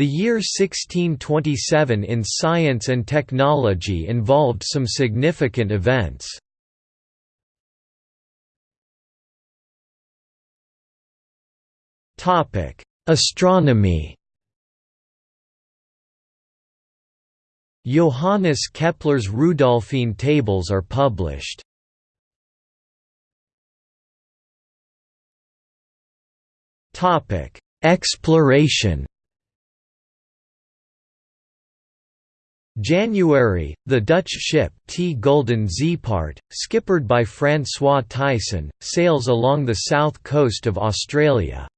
The year 1627 in science and technology involved some significant events. Astronomy Johannes Kepler's Rudolphine tables are published. Exploration January, the Dutch ship T. Gulden Zeepaert, skippered by François Thijssen, sails along the south coast of Australia.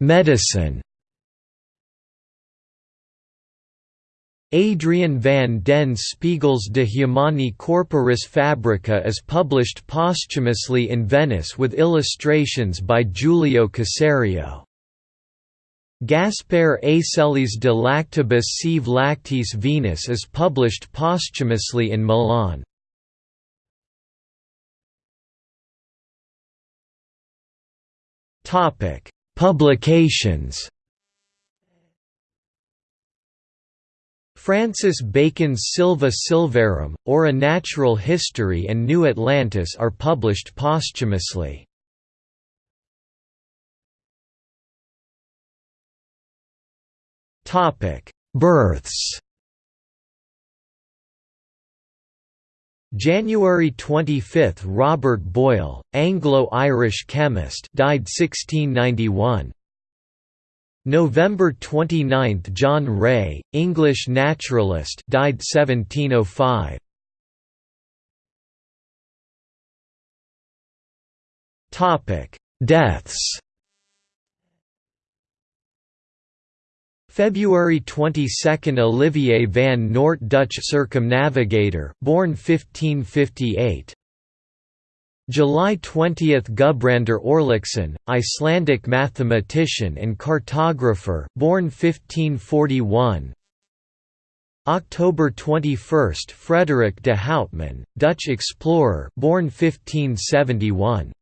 Medicine Adrian van den Spiegel's De Humani Corporis Fabrica is published posthumously in Venice with illustrations by Giulio Caserio. Gaspare Aselli's De Lactibus Sive Lacteis Venis is published posthumously in Milan. Publications Francis Bacon's Silva Silvarum, or A Natural History and New Atlantis are published posthumously. Births January 25 – Robert Boyle, Anglo-Irish chemist died 1691. November 29 – John Ray, English naturalist died 1705. Topic: Deaths February 22 – Olivier van Noort Dutch circumnavigator, born 1558 July 20 – Gudbrandur Þorláksson, Icelandic mathematician and cartographer born 1541 October 21 – Frederick de Houtman, Dutch explorer born 1571